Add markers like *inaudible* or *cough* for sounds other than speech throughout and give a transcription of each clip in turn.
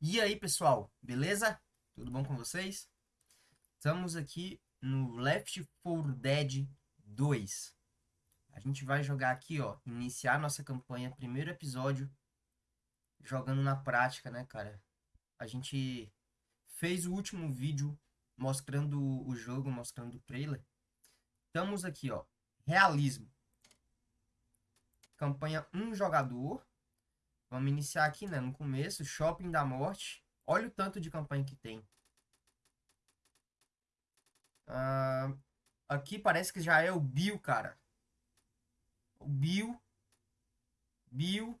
E aí, pessoal, beleza? Tudo bom com vocês? Estamos aqui no Left 4 Dead 2. A gente vai jogar aqui, ó, iniciar nossa campanha, primeiro episódio, jogando na prática, né, cara? A gente fez o último vídeo mostrando o jogo, mostrando o trailer. Estamos aqui, ó, realismo. Campanha um jogador. Vamos iniciar aqui, né? No começo, Shopping da Morte. Olha o tanto de campanha que tem. Uh, aqui parece que já é o Bill, cara. O Bill. Bill.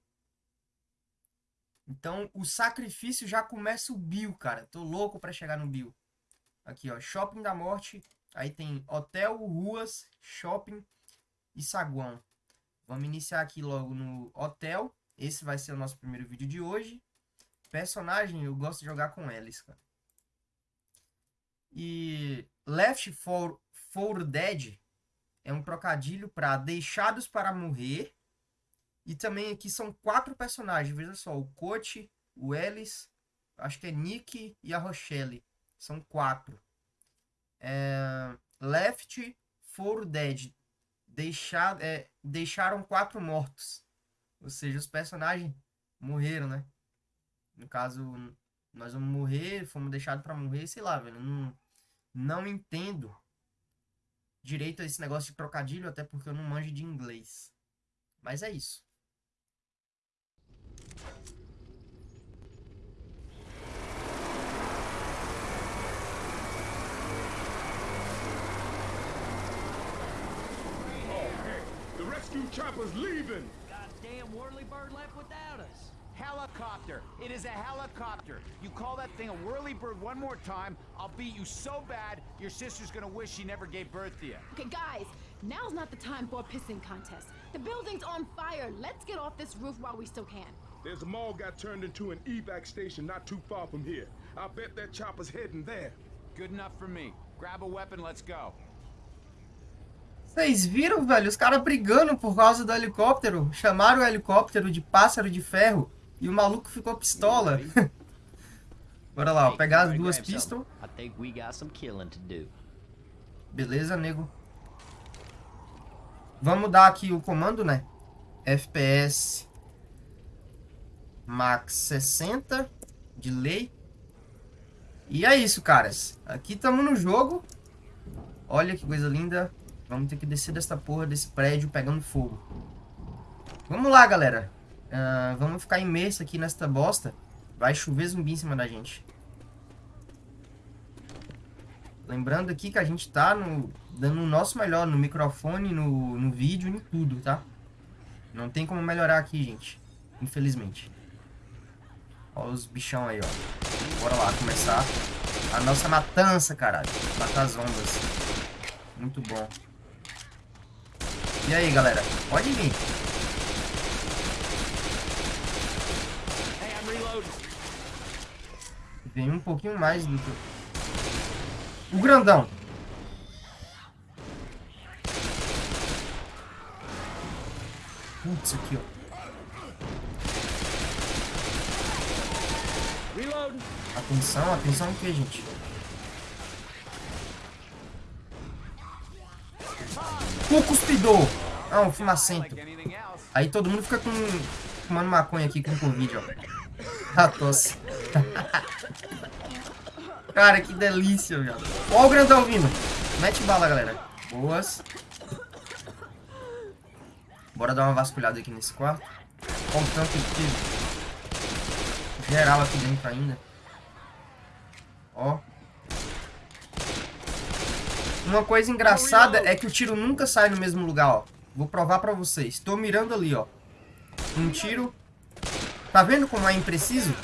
Então, o sacrifício já começa o Bill, cara. Tô louco pra chegar no Bill. Aqui, ó. Shopping da Morte. Aí tem hotel, ruas, shopping e saguão. Vamos iniciar aqui logo no hotel. Esse vai ser o nosso primeiro vídeo de hoje. Personagem, eu gosto de jogar com eles, cara. E Left 4, 4 Dead é um trocadilho para Deixados para Morrer. E também aqui são quatro personagens, veja só, o Coach, o Ellis, acho que é Nick e a Rochelle. São quatro. É, Left 4 Dead. Deixar, é, deixaram quatro mortos. Ou seja, os personagens morreram, né? No caso, nós vamos morrer, fomos deixados para morrer, sei lá, velho. Não, não entendo direito a esse negócio de trocadilho, até porque eu não manjo de inglês. Mas é isso. The rescue chopper's leaving! Goddamn Whirlybird left without us. Helicopter. It is a helicopter. You call that thing a whirlybird one more time, I'll beat you so bad, your sister's gonna wish she never gave birth to you. Okay, guys, now's not the time for a pissing contest. The building's on fire. Let's get off this roof while we still can. There's a mall got turned into an evac station not too far from here. I bet that chopper's heading there. Good enough for me. Grab a weapon, let's go. Vocês viram, velho? Os caras brigando por causa do helicóptero. Chamaram o helicóptero de pássaro de ferro. E o maluco ficou pistola. *laughs* Bora lá, ó, pegar as duas pistolas. Beleza, nego. Vamos dar aqui o comando, né? FPS Max 60 de lei. E é isso, caras. Aqui estamos no jogo. Olha que coisa linda. Vamos ter que descer dessa porra desse prédio pegando fogo. Vamos lá, galera. Uh, vamos ficar imerso aqui nesta bosta. Vai chover zumbi em cima da gente. Lembrando aqui que a gente tá no, dando o nosso melhor no microfone, no, no vídeo, em tudo, tá? Não tem como melhorar aqui, gente. Infelizmente. Olha os bichão aí, ó. Bora lá, começar a nossa matança, caralho. Matar as ondas. Muito bom. E aí, galera? Pode vir. Vem um pouquinho mais do que... O grandão. Putz, aqui, ó. Atenção, atenção o que, gente? O cuspidor. Ah, um fumacento. Aí todo mundo fica com... Fumando maconha aqui com Covid, ó. A tosse. *laughs* Cara, que delícia, velho. Ó o grandão vindo. Mete bala, galera. Boas. Bora dar uma vasculhada aqui nesse quarto. Olha o tanto de geral aqui dentro ainda. Ó. Uma coisa engraçada é que o tiro nunca sai no mesmo lugar, ó. Vou provar pra vocês. Tô mirando ali, ó. Um tiro. Tá vendo como é impreciso?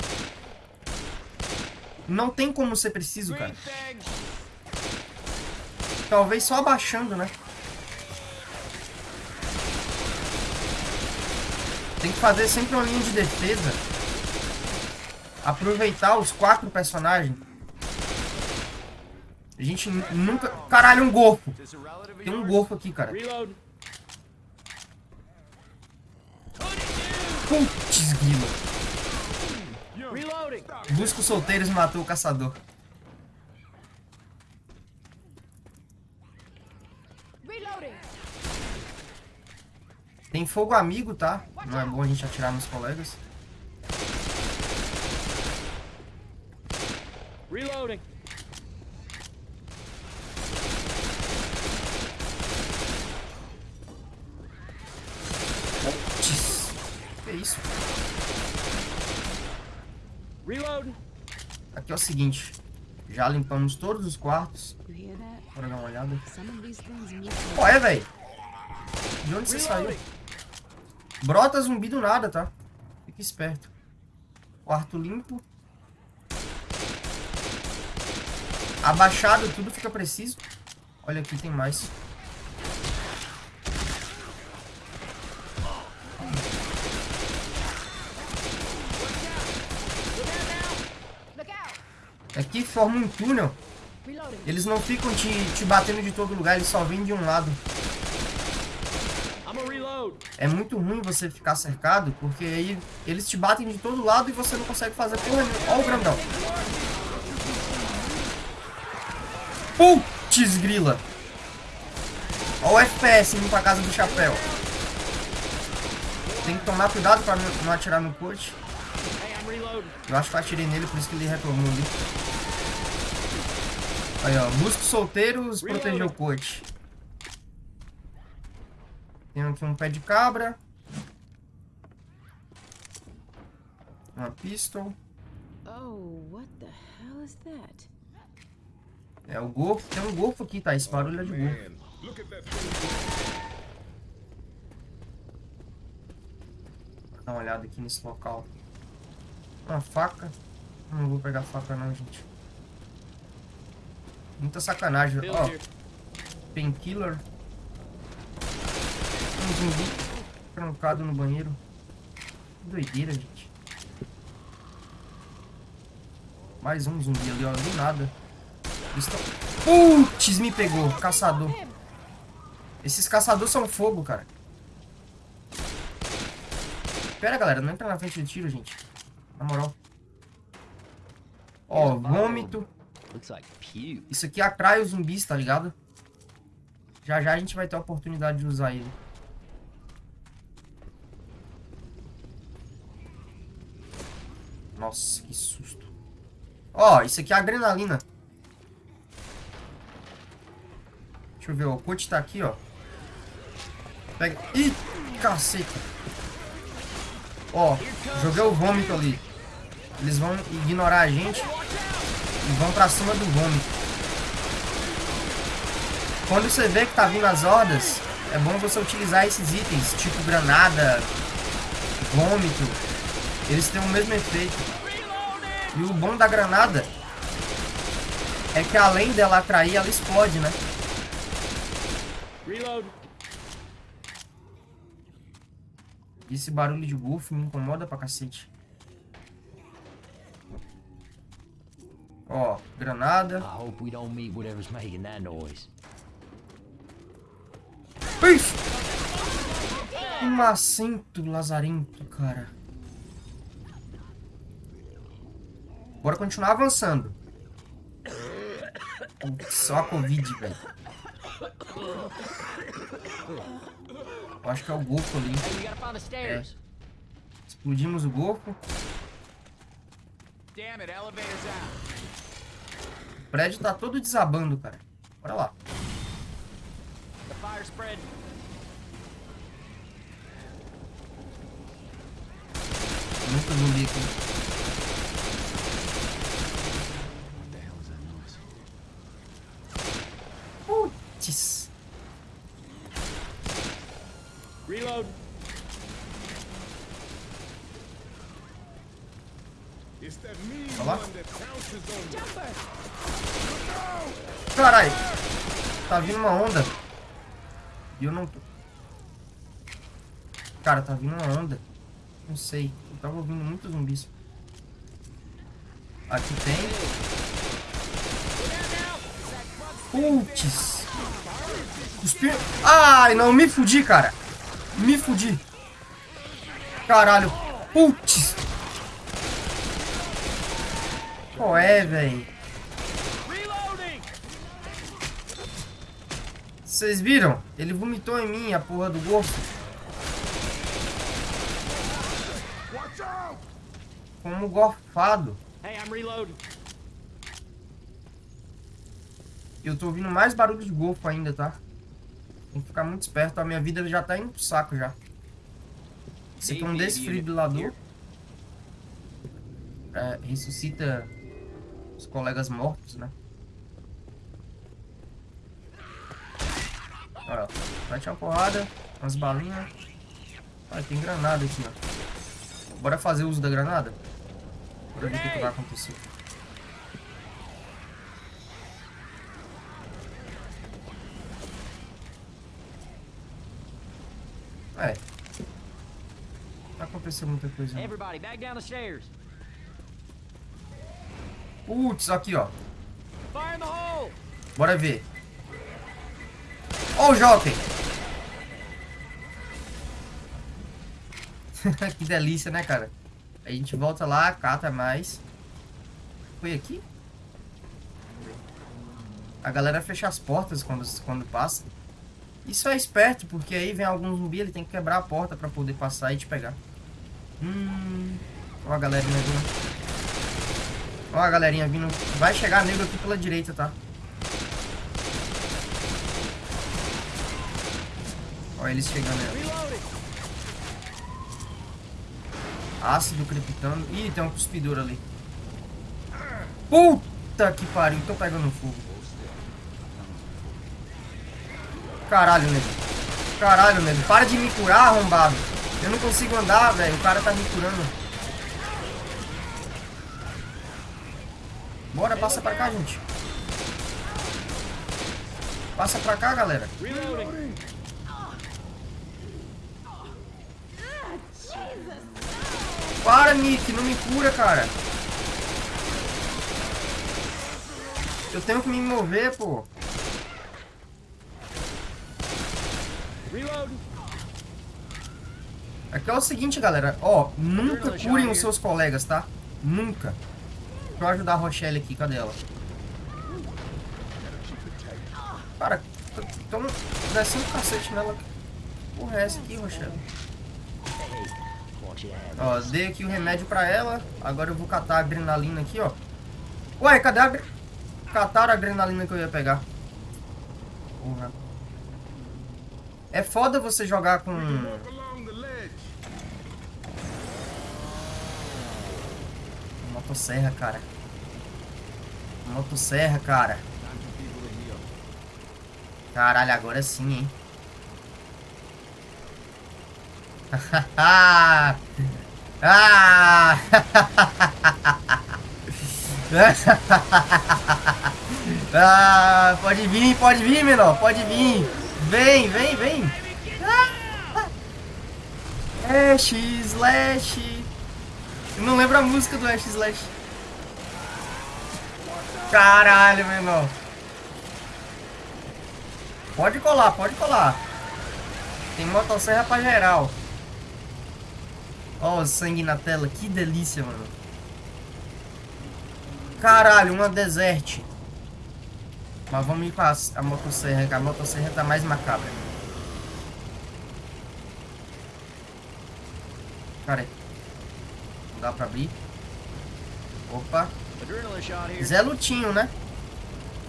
Não tem como ser preciso, cara. Talvez só abaixando, né? Tem que fazer sempre uma linha de defesa. Aproveitar os quatro personagens. A gente nunca... Caralho, um golfo. Tem um golfo aqui, cara. Putz, guila. Reloading. Busca os solteiros e matou o caçador. Reloading. Tem fogo amigo, tá? Não é bom a gente atirar nos colegas. Reloading. Putz. Que isso? Aqui é o seguinte. Já limpamos todos os quartos. Bora dar uma olhada. Qual é, velho? De onde você saiu? Brota zumbi do nada, tá? Fica esperto. Quarto limpo. Abaixado, tudo fica preciso. Olha aqui, tem mais. Aqui forma um túnel. Eles não ficam te, te batendo de todo lugar, eles só vêm de um lado. É muito ruim você ficar cercado, porque aí eles te batem de todo lado e você não consegue fazer porra nenhuma. Olha o grandão. Putz, grila. Olha o FPS indo pra casa do chapéu. Tem que tomar cuidado pra não não atirar no coach. Eu acho que eu atirei nele, por isso que ele reclamou ali. Aí, ó. Os solteiros, proteger o coach. Tem aqui um pé de cabra. Uma pistol. Oh, what the hell is that? É o golfo. Tem um golfo aqui, tá? Esse barulho é de golfo. Dar uma olhada aqui nesse local. Uma faca. Não vou pegar faca não, gente. Muita sacanagem. Ó, here. painkiller. Um zumbi trancado no banheiro. Que doideira, gente. Mais um zumbi ali, ó. Do nada. Eles tão... Putz, me pegou. Caçador. Esses caçadores são fogo, cara. Pera, galera. Não entra na frente de tiro, gente. Na moral. Ó, vômito. Isso aqui atrai os zumbis, tá ligado? Já já a gente vai ter a oportunidade de usar ele. Nossa, que susto. Ó, isso aqui é adrenalina. Deixa eu ver, ó, o coach tá aqui, ó. Pega... Ih, caceta. Ó, joguei o vômito ali. Eles vão ignorar a gente e vão pra cima do vômito. Quando você vê que tá vindo as hordas, é bom você utilizar esses itens, tipo granada, vômito. Eles têm o mesmo efeito. E o bom da granada é que além dela atrair, ela explode, né? Esse barulho de golfe me incomoda pra cacete. Ó, granada. I hope we don't meet whatever's making that noise. Ixi! Que macento lazarento, cara. Bora continuar avançando. Só a Covid, velho. Eu acho que é o golfo ali. Stairs. Explodimos o golfo. Damn it, elevator's out. O prédio tá todo desabando, cara. Bora lá. Muito zumbi aqui. What the hell is that noise? Putz. Reload. It's that mean Olha lá. one that pounces on you. Jumper. Caralho. Tá vindo uma onda. E eu não tô. Cara, tá vindo uma onda. Não sei. Eu tava ouvindo muitos zumbis. Aqui tem. Putz. Cuspir. Ai, não. Me fudi, cara. Me fudi. Caralho. Putz. Qual é, velho? Vocês viram? Ele vomitou em mim, a porra do out! Como gorfado. Hey, I'm reloading. Eu tô ouvindo mais barulho de golfo ainda, tá? Tem que ficar muito esperto. A minha vida já tá indo pro saco já. Esse aqui é um desfibrilador. É, ressuscita os colegas mortos, né? Olha, ó. mete uma porrada, umas balinhas. Olha, tem granada aqui, ó. Bora fazer uso da granada? Bora ver o que, que vai acontecer. É. Vai acontecer muita coisa. Everybody, back down the stairs. Putz, aqui, ó. Bora ver. Ó o Jockey. que delícia, né, cara? A gente volta lá, cata mais. Foi aqui? A galera fecha as portas quando, quando passa. Isso é esperto, porque aí vem algum zumbi, ele tem que quebrar a porta pra poder passar e te pegar. Hum... Ó a galerinha vindo. Ó a galerinha vindo. Vai chegar nego aqui pela direita, tá? Ó eles chegando aí. Ácido crepitando. Ih, tem um cuspidor ali. Puta que pariu, tô pegando fogo. Caralho, nego. Caralho, nego. Para de me curar, arrombado. Eu não consigo andar, velho. O cara tá me curando. Bora, passa pra cá, gente. Passa pra cá, galera. Para, Nick. Não me cura, cara. Eu tenho que me mover, pô. Aqui é o seguinte, galera. Ó, nunca curem os seus colegas, tá? Nunca. Deixa eu ajudar a Rochelle aqui. Cadê ela? Cara, tamo descendo o cacete nela. Porra, é essa aqui, Rochelle? Head. Ó, dei aqui o remédio pra ela. Agora eu vou catar a adrenalina aqui, ó. Ué, cadê a... Cataram a adrenalina que eu ia pegar. Porra. É foda você jogar com... Motosserra, cara. Motosserra, cara. Caralho, agora sim, hein? Ah! *laughs* ah! Pode vir, pode vir, menor. Pode vir. Vem, vem, vem. Ash Slash. Eu não lembro a música do Ash Slash. Caralho, menor. Pode colar, pode colar. Tem motosserra pra geral. Ó, o sangue na tela. Que delícia, mano. Caralho, uma desert. Mas vamos ir com a, a motosserra, que a motosserra tá mais macabra. Cara, aí. não dá pra abrir. Opa. Zé Lutinho, né?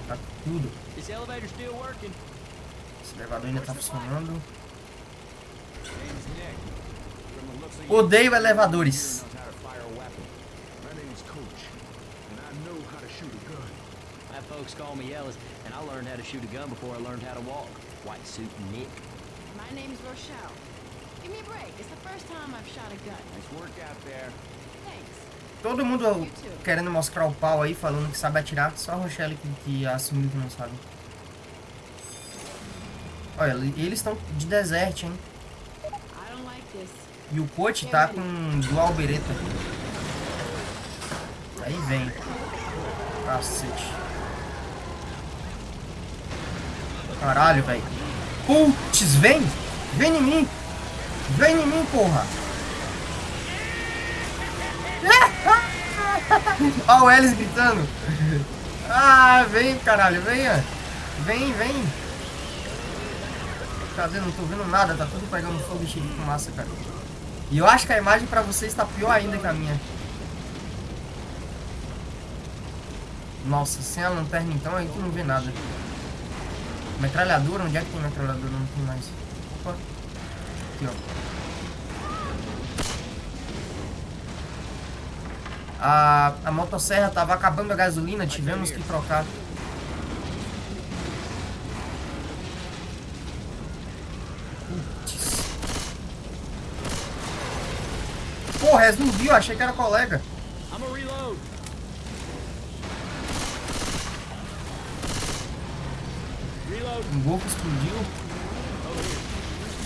Tá tudo. Esse elevador ainda tá funcionando. Odeio elevadores. My name's Coach, and I know how to shoot a gun. My folks call me Ellis, and I learned how to shoot a gun before I learned how to walk. White suit and Nick. My name's Rochelle. Give me a break. It's the first time I've shot a gun. Nice work out there. Thanks. Todo mundo querendo mostrar o pau aí, falando que sabe atirar. Só a Rochelle que, que assumiu que não sabe. Olha, eles estão de desert, hein? I don't like this. E o coach tá com dual bereta. Aí vem. Cacete. Caralho, velho. Putz, vem! Vem em mim! Vem em mim, porra! *laughs* Ó o Ellis gritando. Ah, vem, caralho, venha. Vem, vem. Cadê? Não tô vendo nada, tá tudo pegando fogo e cheio de fumaça, cara. E eu acho que a imagem pra vocês tá pior ainda que a minha. Nossa, sem a lanterna então a gente não vê nada. Metralhadora? Onde é que tem metralhadora? Não tem mais. Opa. Aqui, ó. A, a motosserra tava acabando a gasolina, tivemos que trocar. Putz. É zumbi, eu achei que era colega. Um golpe explodiu.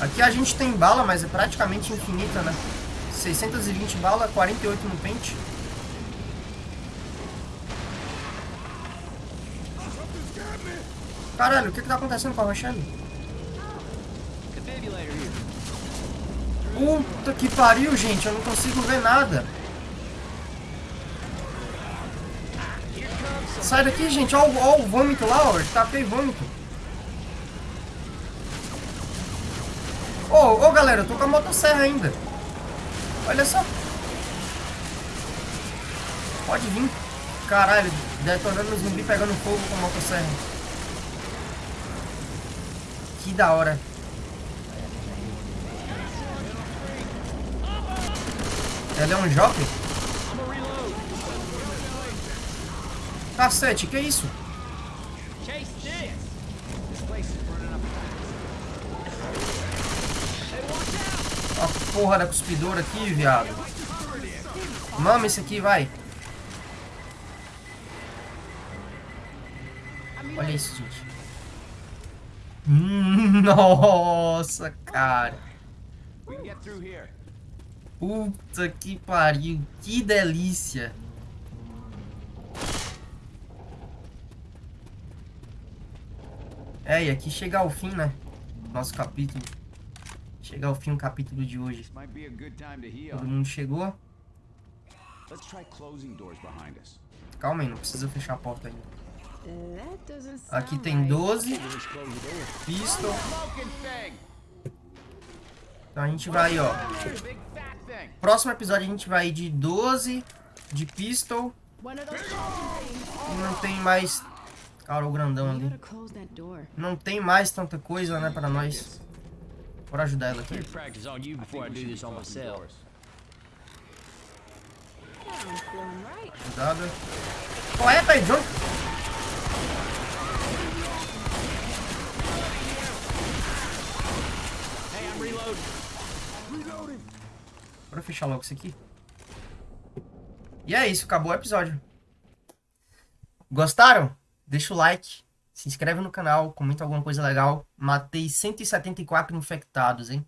Aqui a gente tem bala, mas é praticamente infinita, né? 620 bala, 48 no pente. Caralho, o que que tá acontecendo com a Rochelle? Defibrillator here. Puta que pariu, gente. Eu não consigo ver nada. Sai daqui, gente. Ó, o- vômito lá, ó. Tapei vômito. Ô, ô, galera, eu tô com a motosserra ainda. Olha só. Pode vir. Caralho, detonando zumbi pegando fogo com a motosserra. Que da hora. Ela é um jockey? Cacete, que isso? Chase this. This place is burning up fast. A porra da cuspidora aqui, viado. Mama esse aqui, vai. Olha isso, gente. Hum, *laughs* Nossa, cara. We can get through here. Puta que pariu. Que delícia. É, e aqui chega ao fim, né? Nosso capítulo. Chega ao fim o capítulo de hoje. Todo mundo chegou? Let's try closing doors behind us. Calma aí, não precisa fechar a porta ainda. Aqui tem right. 12. Pistol. Então a gente vai, ó. Próximo episódio a gente vai de 12 de pistol. E não tem mais. Cara, o grandão ali. Não tem mais tanta coisa, né, pra nós. Bora ajudar ela aqui. Better practice on you before I do this on myself. Sounds feeling right. Ajudada. Qual é, pai? John? Hey, I'm reloading. Bora fechar logo isso aqui. E é isso, acabou o episódio. Gostaram? Deixa o like, se inscreve no canal, comenta alguma coisa legal. Matei 174 infectados, hein?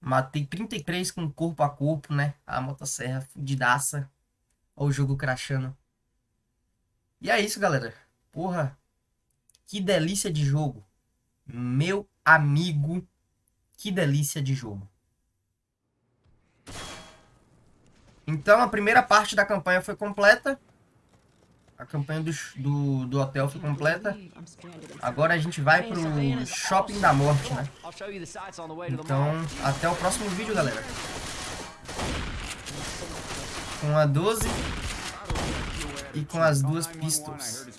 Matei 33 com corpo a corpo, né? A motosserra fudidaça. Olha o jogo crashando. E é isso, galera. Porra. Que delícia de jogo. Meu amigo. Que delícia de jogo. Então a primeira parte da campanha foi completa. A campanha do, do, do hotel foi completa. Agora a gente vai pro shopping da morte, né? Então, até o próximo vídeo, galera. Com a 12 e com as duas 911,